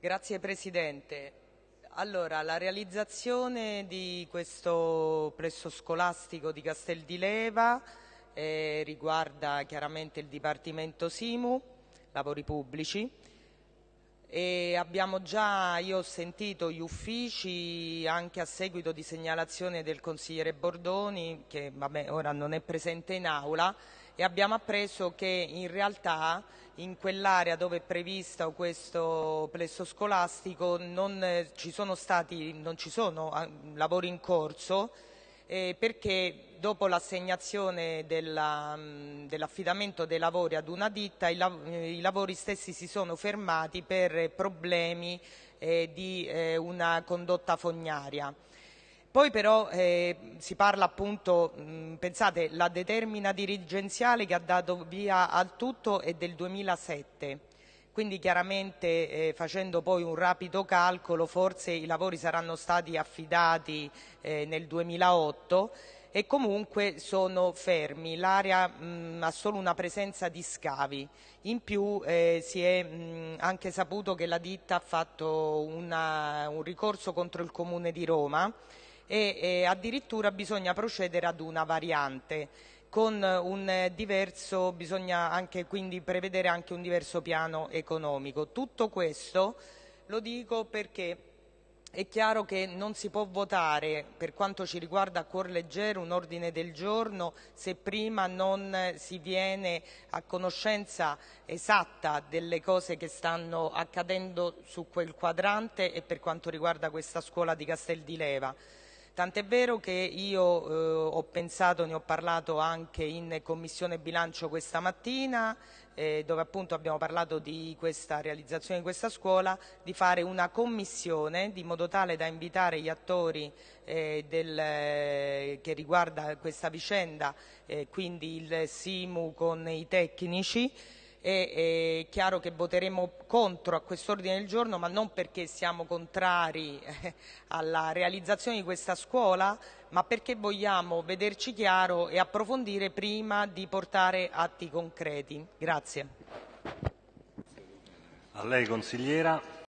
Grazie Presidente. Allora, la realizzazione di questo plesso scolastico di Castel di Leva eh, riguarda chiaramente il Dipartimento Simu, lavori pubblici, e abbiamo già, io ho sentito gli uffici anche a seguito di segnalazione del consigliere Bordoni, che vabbè, ora non è presente in aula, e abbiamo appreso che in realtà in quell'area dove è previsto questo plesso scolastico non eh, ci sono, stati, non ci sono ah, lavori in corso eh, perché dopo l'assegnazione mm, dell'affidamento dei lavori ad una ditta i, lav i, lavori stessi si sono fermati per problemi eh, di eh, una condotta fognaria. Poi però eh, si parla appunto, mh, pensate, la determina dirigenziale che ha dato via al tutto è del 2007, quindi chiaramente eh, facendo poi un rapido calcolo forse i lavori saranno stati affidati eh, nel 2008 e comunque sono fermi, l'area ha solo una presenza di scavi, in più eh, si è mh, anche saputo che la ditta ha fatto una, un ricorso contro il Comune di Roma e, e addirittura bisogna procedere ad una variante bisogna anche quindi prevedere un diverso piano economico. Tutto questo lo dico perché è chiaro che non si può votare, per quanto ci riguarda a cuor leggero, un ordine del giorno se prima non si viene a conoscenza esatta delle cose che stanno accadendo su quel quadrante e per quanto riguarda questa scuola di Castel di Leva. Tant'è vero che io eh, ho pensato, ne ho parlato anche in Commissione Bilancio questa mattina, eh, dove appunto abbiamo parlato di questa realizzazione di questa scuola, di fare una commissione di modo tale da invitare gli attori eh, del, eh, che riguarda questa vicenda, eh, quindi il SIMU con i tecnici, è, è chiaro che voteremo contro a quest'ordine del giorno, ma non perché siamo contrari eh, alla realizzazione di questa scuola, ma perché vogliamo vederci chiaro e approfondire prima di portare atti concreti. Grazie. A lei consigliera.